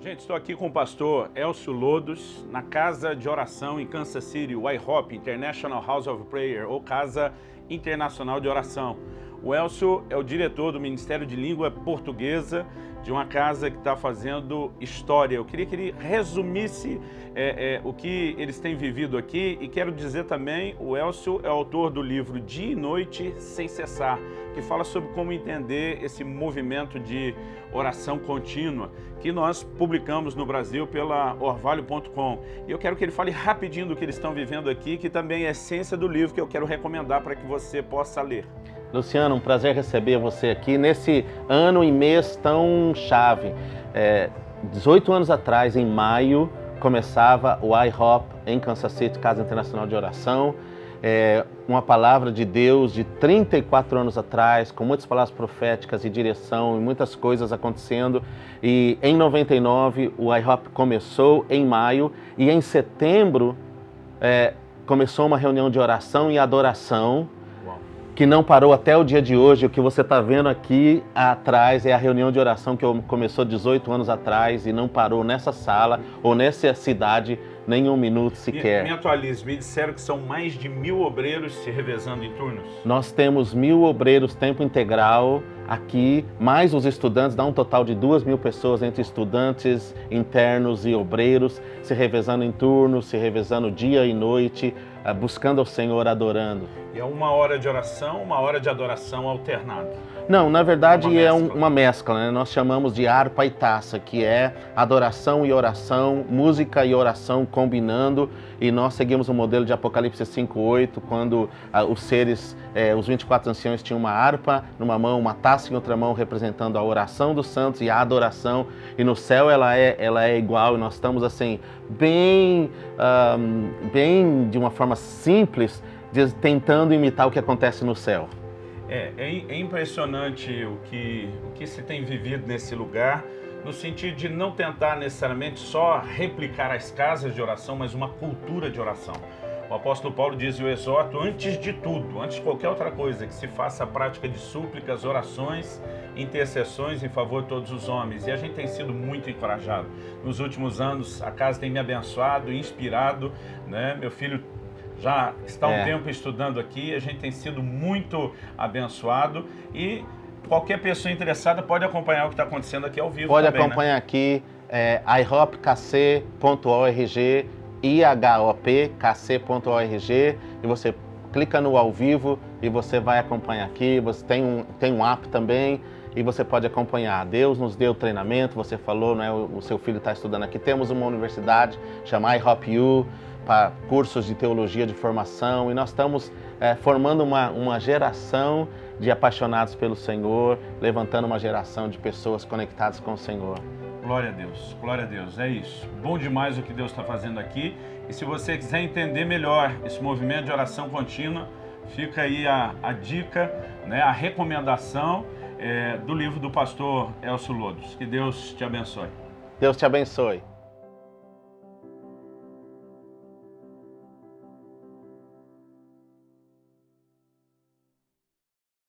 Gente, estou aqui com o pastor Elcio Lodos, na casa de oração em Kansas City, IHOP, International House of Prayer, ou Casa Internacional de Oração. O Elcio é o diretor do Ministério de Língua Portuguesa de uma casa que está fazendo história. Eu queria que ele resumisse é, é, o que eles têm vivido aqui e quero dizer também, o Elcio é autor do livro Dia e Noite Sem Cessar, que fala sobre como entender esse movimento de oração contínua que nós publicamos no Brasil pela orvalho.com. E eu quero que ele fale rapidinho do que eles estão vivendo aqui, que também é a essência do livro que eu quero recomendar para que você possa ler. Luciano, um prazer receber você aqui nesse ano e mês tão chave. É, 18 anos atrás, em maio, começava o IHOP em Kansas City, Casa Internacional de Oração. É, uma palavra de Deus de 34 anos atrás, com muitas palavras proféticas e direção e muitas coisas acontecendo. E em 99 o IHOP começou em maio e em setembro é, começou uma reunião de oração e adoração que não parou até o dia de hoje. O que você está vendo aqui atrás é a reunião de oração que começou 18 anos atrás e não parou nessa sala ou nessa cidade nem um minuto sequer. Me, me atualize, me disseram que são mais de mil obreiros se revezando em turnos. Nós temos mil obreiros tempo integral aqui, mais os estudantes, dá um total de duas mil pessoas entre estudantes, internos e obreiros, se revezando em turnos, se revezando dia e noite, buscando ao Senhor, adorando. E é uma hora de oração, uma hora de adoração alternada. Não, na verdade uma é mescla. uma mescla, né? nós chamamos de harpa e taça, que é adoração e oração, música e oração combinando, e nós seguimos o modelo de Apocalipse 5.8, quando ah, os seres, eh, os 24 anciãos tinham uma harpa numa mão, uma taça em outra mão, representando a oração dos santos e a adoração, e no céu ela é, ela é igual, e nós estamos assim, bem, um, bem de uma forma simples, tentando imitar o que acontece no céu. É, é, é, impressionante o que, o que se tem vivido nesse lugar, no sentido de não tentar necessariamente só replicar as casas de oração, mas uma cultura de oração. O apóstolo Paulo diz, eu exorto, antes de tudo, antes de qualquer outra coisa, que se faça a prática de súplicas, orações, intercessões em favor de todos os homens. E a gente tem sido muito encorajado. Nos últimos anos, a casa tem me abençoado, inspirado, né? Meu filho já está é. um tempo estudando aqui, a gente tem sido muito abençoado e qualquer pessoa interessada pode acompanhar o que está acontecendo aqui ao vivo Pode também, né? acompanhar né? aqui, é, ihopkc.org, ihopkc.org e você clica no ao vivo e você vai acompanhar aqui, você tem um, tem um app também, e você pode acompanhar. Deus nos deu treinamento, você falou, né, o, seu filho está estudando aqui. Temos uma universidade chamada IHOPU, para cursos de teologia de formação, e nós estamos é, formando uma, uma geração de apaixonados pelo Senhor, levantando uma geração de pessoas conectadas com o Senhor. Glória a Deus, glória a Deus, é isso. Bom demais o que Deus está fazendo aqui. E se você quiser entender melhor esse movimento de oração contínua, fica aí a, a dica, né, a recomendação é, do livro do pastor Elcio Lodos. Que Deus te abençoe. Deus te abençoe.